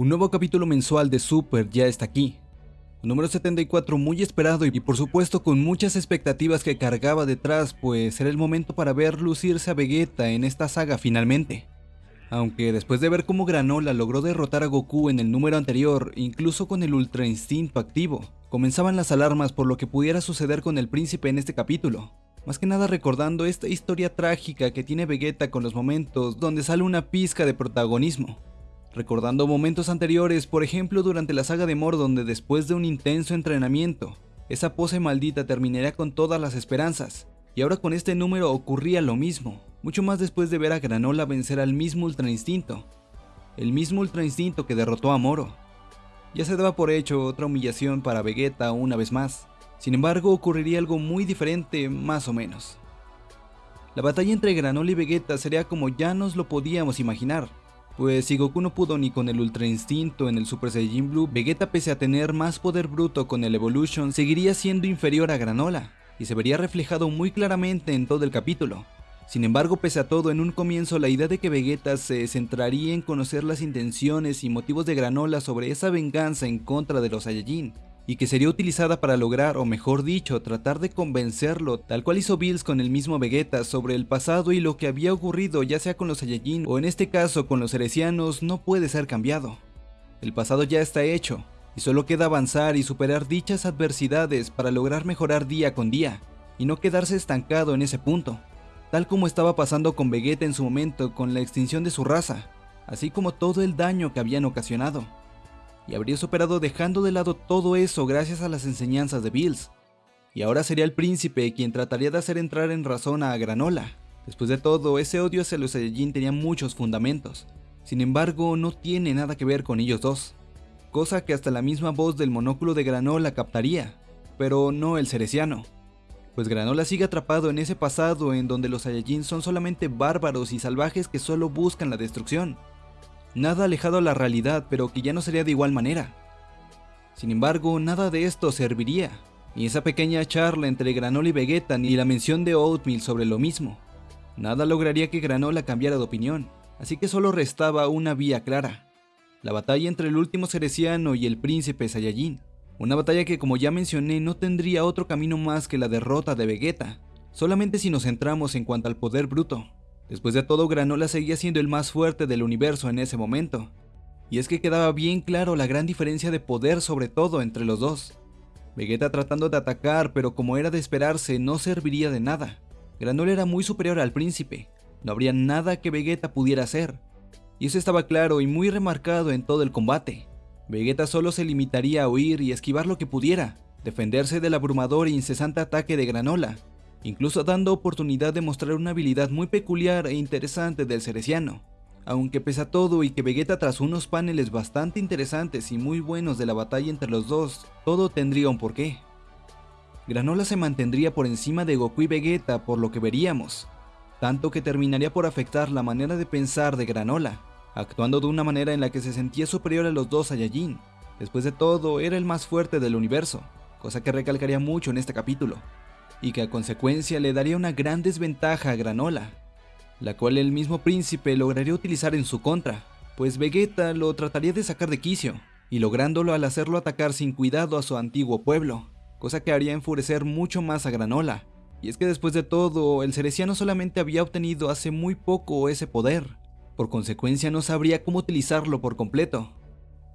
Un nuevo capítulo mensual de Super ya está aquí. Número 74 muy esperado y por supuesto con muchas expectativas que cargaba detrás, pues era el momento para ver lucirse a Vegeta en esta saga finalmente. Aunque después de ver cómo Granola logró derrotar a Goku en el número anterior, incluso con el Ultra Instinto activo, comenzaban las alarmas por lo que pudiera suceder con el príncipe en este capítulo. Más que nada recordando esta historia trágica que tiene Vegeta con los momentos donde sale una pizca de protagonismo recordando momentos anteriores, por ejemplo durante la saga de Mor donde después de un intenso entrenamiento, esa pose maldita terminaría con todas las esperanzas, y ahora con este número ocurría lo mismo, mucho más después de ver a Granola vencer al mismo Ultra Instinto, el mismo Ultra Instinto que derrotó a Moro. Ya se daba por hecho otra humillación para Vegeta una vez más, sin embargo ocurriría algo muy diferente más o menos. La batalla entre Granola y Vegeta sería como ya nos lo podíamos imaginar, pues si Goku no pudo ni con el Ultra Instinto en el Super Saiyajin Blue, Vegeta pese a tener más poder bruto con el Evolution seguiría siendo inferior a Granola, y se vería reflejado muy claramente en todo el capítulo. Sin embargo, pese a todo, en un comienzo la idea de que Vegeta se centraría en conocer las intenciones y motivos de Granola sobre esa venganza en contra de los Saiyajin, y que sería utilizada para lograr, o mejor dicho, tratar de convencerlo, tal cual hizo Bills con el mismo Vegeta, sobre el pasado y lo que había ocurrido ya sea con los Saiyajin o en este caso con los Heresianos, no puede ser cambiado. El pasado ya está hecho, y solo queda avanzar y superar dichas adversidades para lograr mejorar día con día, y no quedarse estancado en ese punto, tal como estaba pasando con Vegeta en su momento con la extinción de su raza, así como todo el daño que habían ocasionado y habría superado dejando de lado todo eso gracias a las enseñanzas de Bills. Y ahora sería el príncipe quien trataría de hacer entrar en razón a Granola. Después de todo, ese odio hacia los Saiyajin tenía muchos fundamentos. Sin embargo, no tiene nada que ver con ellos dos. Cosa que hasta la misma voz del monóculo de Granola captaría, pero no el cereciano. Pues Granola sigue atrapado en ese pasado en donde los Saiyajin son solamente bárbaros y salvajes que solo buscan la destrucción nada alejado a la realidad, pero que ya no sería de igual manera. Sin embargo, nada de esto serviría, ni esa pequeña charla entre Granola y Vegeta, ni la mención de Oatmeal sobre lo mismo. Nada lograría que Granola cambiara de opinión, así que solo restaba una vía clara. La batalla entre el último Cereciano y el príncipe Saiyajin. Una batalla que como ya mencioné no tendría otro camino más que la derrota de Vegeta, solamente si nos centramos en cuanto al poder bruto. Después de todo, Granola seguía siendo el más fuerte del universo en ese momento. Y es que quedaba bien claro la gran diferencia de poder sobre todo entre los dos. Vegeta tratando de atacar, pero como era de esperarse, no serviría de nada. Granola era muy superior al príncipe, no habría nada que Vegeta pudiera hacer. Y eso estaba claro y muy remarcado en todo el combate. Vegeta solo se limitaría a huir y esquivar lo que pudiera, defenderse del abrumador e incesante ataque de Granola, incluso dando oportunidad de mostrar una habilidad muy peculiar e interesante del Cereciano. Aunque pese a todo y que Vegeta tras unos paneles bastante interesantes y muy buenos de la batalla entre los dos, todo tendría un porqué. Granola se mantendría por encima de Goku y Vegeta por lo que veríamos, tanto que terminaría por afectar la manera de pensar de Granola, actuando de una manera en la que se sentía superior a los dos Saiyajin. Después de todo, era el más fuerte del universo, cosa que recalcaría mucho en este capítulo y que a consecuencia le daría una gran desventaja a Granola, la cual el mismo príncipe lograría utilizar en su contra, pues Vegeta lo trataría de sacar de quicio, y lográndolo al hacerlo atacar sin cuidado a su antiguo pueblo, cosa que haría enfurecer mucho más a Granola. Y es que después de todo, el Cereciano solamente había obtenido hace muy poco ese poder, por consecuencia no sabría cómo utilizarlo por completo,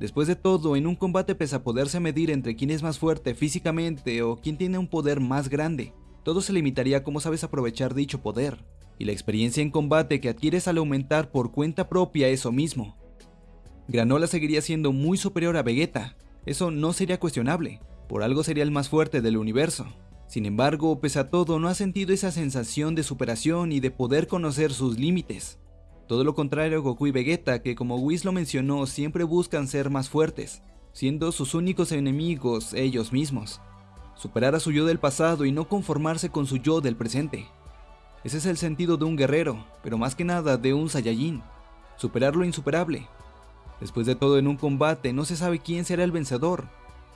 Después de todo, en un combate pese a poderse medir entre quién es más fuerte físicamente o quién tiene un poder más grande, todo se limitaría a cómo sabes aprovechar dicho poder, y la experiencia en combate que adquieres al aumentar por cuenta propia eso mismo. Granola seguiría siendo muy superior a Vegeta, eso no sería cuestionable, por algo sería el más fuerte del universo. Sin embargo, pese a todo, no ha sentido esa sensación de superación y de poder conocer sus límites. Todo lo contrario a Goku y Vegeta, que como Whis lo mencionó, siempre buscan ser más fuertes, siendo sus únicos enemigos ellos mismos. Superar a su yo del pasado y no conformarse con su yo del presente. Ese es el sentido de un guerrero, pero más que nada de un Saiyajin. Superar lo insuperable. Después de todo en un combate no se sabe quién será el vencedor,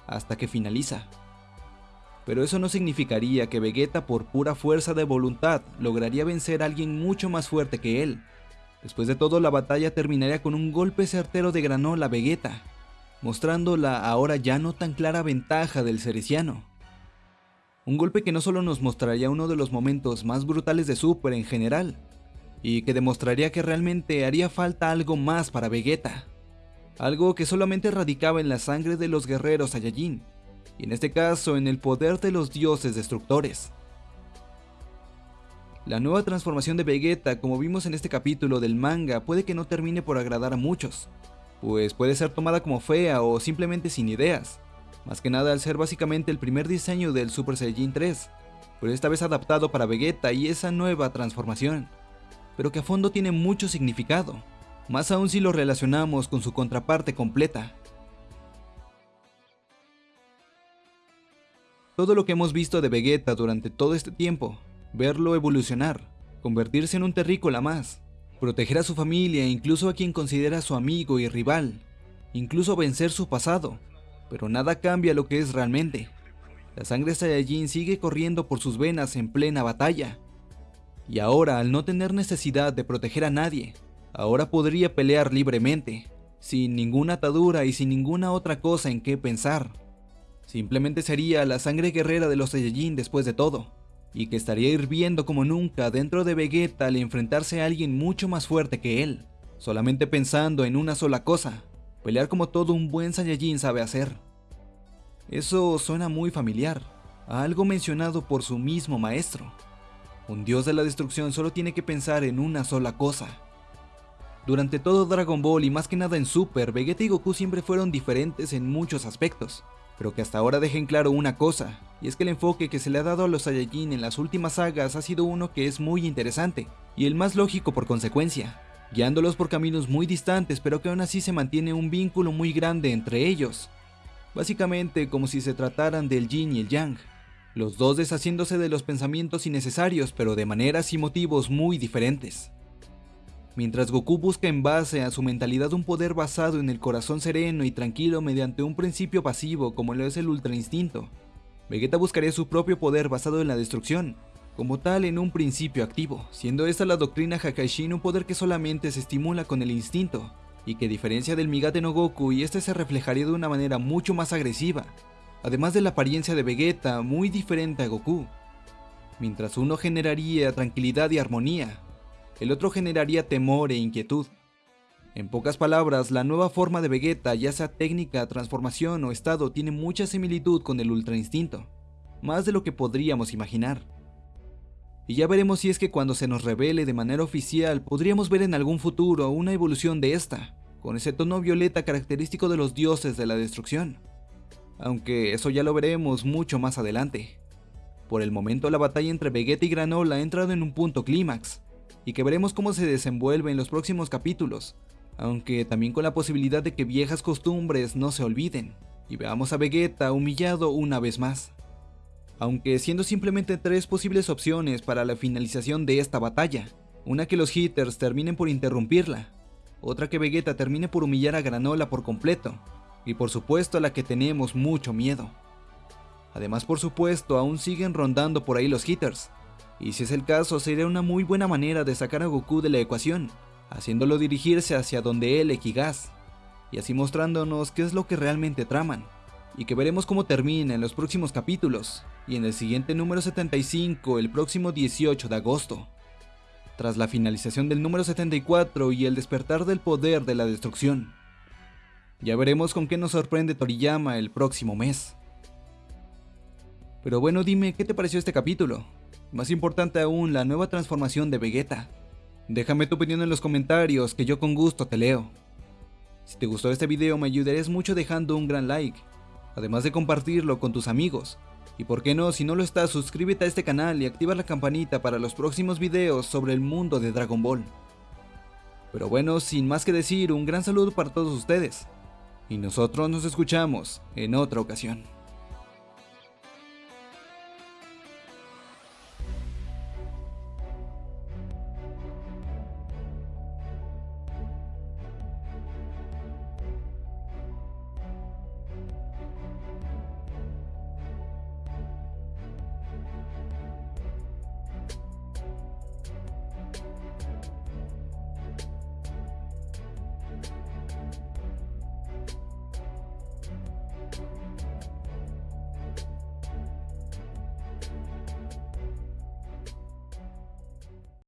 hasta que finaliza. Pero eso no significaría que Vegeta por pura fuerza de voluntad lograría vencer a alguien mucho más fuerte que él Después de todo, la batalla terminaría con un golpe certero de Granola Vegeta, mostrando la ahora ya no tan clara ventaja del Cereciano. Un golpe que no solo nos mostraría uno de los momentos más brutales de Super en general, y que demostraría que realmente haría falta algo más para Vegeta. Algo que solamente radicaba en la sangre de los guerreros Saiyajin, y en este caso en el poder de los dioses destructores. La nueva transformación de Vegeta, como vimos en este capítulo del manga, puede que no termine por agradar a muchos, pues puede ser tomada como fea o simplemente sin ideas, más que nada al ser básicamente el primer diseño del Super Saiyajin 3, pero esta vez adaptado para Vegeta y esa nueva transformación, pero que a fondo tiene mucho significado, más aún si lo relacionamos con su contraparte completa. Todo lo que hemos visto de Vegeta durante todo este tiempo verlo evolucionar, convertirse en un terrícola más, proteger a su familia e incluso a quien considera su amigo y rival, incluso vencer su pasado, pero nada cambia lo que es realmente. La sangre Saiyajin sigue corriendo por sus venas en plena batalla. Y ahora, al no tener necesidad de proteger a nadie, ahora podría pelear libremente, sin ninguna atadura y sin ninguna otra cosa en qué pensar. Simplemente sería la sangre guerrera de los Saiyajin después de todo y que estaría hirviendo como nunca dentro de Vegeta al enfrentarse a alguien mucho más fuerte que él, solamente pensando en una sola cosa, pelear como todo un buen Saiyajin sabe hacer. Eso suena muy familiar, a algo mencionado por su mismo maestro. Un dios de la destrucción solo tiene que pensar en una sola cosa. Durante todo Dragon Ball y más que nada en Super, Vegeta y Goku siempre fueron diferentes en muchos aspectos, pero que hasta ahora dejen claro una cosa, y es que el enfoque que se le ha dado a los Saiyajin en las últimas sagas ha sido uno que es muy interesante, y el más lógico por consecuencia, guiándolos por caminos muy distantes pero que aún así se mantiene un vínculo muy grande entre ellos. Básicamente como si se trataran del yin y el yang, los dos deshaciéndose de los pensamientos innecesarios pero de maneras y motivos muy diferentes. Mientras Goku busca en base a su mentalidad un poder basado en el corazón sereno y tranquilo mediante un principio pasivo como lo es el Ultra Instinto, Vegeta buscaría su propio poder basado en la destrucción, como tal en un principio activo, siendo esta la doctrina Hakaishin un poder que solamente se estimula con el instinto, y que a diferencia del Migate no Goku y este se reflejaría de una manera mucho más agresiva, además de la apariencia de Vegeta muy diferente a Goku. Mientras uno generaría tranquilidad y armonía, el otro generaría temor e inquietud. En pocas palabras, la nueva forma de Vegeta, ya sea técnica, transformación o estado, tiene mucha similitud con el Ultra Instinto, más de lo que podríamos imaginar. Y ya veremos si es que cuando se nos revele de manera oficial, podríamos ver en algún futuro una evolución de esta, con ese tono violeta característico de los dioses de la destrucción. Aunque eso ya lo veremos mucho más adelante. Por el momento la batalla entre Vegeta y Granola ha entrado en un punto clímax, y que veremos cómo se desenvuelve en los próximos capítulos, aunque también con la posibilidad de que viejas costumbres no se olviden, y veamos a Vegeta humillado una vez más. Aunque siendo simplemente tres posibles opciones para la finalización de esta batalla, una que los hitters terminen por interrumpirla, otra que Vegeta termine por humillar a Granola por completo, y por supuesto a la que tenemos mucho miedo. Además por supuesto aún siguen rondando por ahí los hitters, y si es el caso sería una muy buena manera de sacar a Goku de la ecuación, haciéndolo dirigirse hacia donde él equigas, y así mostrándonos qué es lo que realmente traman, y que veremos cómo termina en los próximos capítulos, y en el siguiente número 75 el próximo 18 de agosto. Tras la finalización del número 74 y el despertar del poder de la destrucción. Ya veremos con qué nos sorprende Toriyama el próximo mes. Pero bueno, dime, ¿qué te pareció este capítulo? Más importante aún, la nueva transformación de Vegeta. Déjame tu opinión en los comentarios, que yo con gusto te leo. Si te gustó este video me ayudarías mucho dejando un gran like, además de compartirlo con tus amigos. Y por qué no, si no lo estás, suscríbete a este canal y activa la campanita para los próximos videos sobre el mundo de Dragon Ball. Pero bueno, sin más que decir, un gran saludo para todos ustedes. Y nosotros nos escuchamos en otra ocasión.